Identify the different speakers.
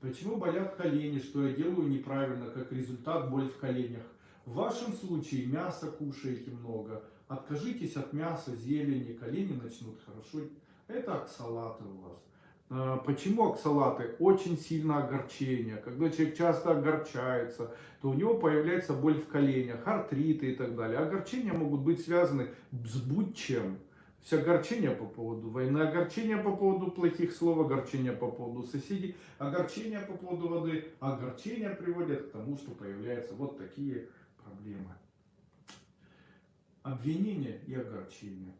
Speaker 1: Почему болят колени, что я делаю неправильно, как результат боль в коленях? В вашем случае мясо кушаете много, откажитесь от мяса, зелени, колени начнут хорошо. Это оксалаты у вас. А, Почему оксалаты? Очень сильно огорчение. Когда человек часто огорчается, то у него появляется боль в коленях, артриты и так далее. Огорчения могут быть связаны с будь чем. Есть огорчение по поводу войны, огорчение по поводу плохих слов, огорчение по поводу соседей, огорчение по поводу воды, огорчение приводит к тому, что появляются вот такие проблемы. Обвинение и огорчение.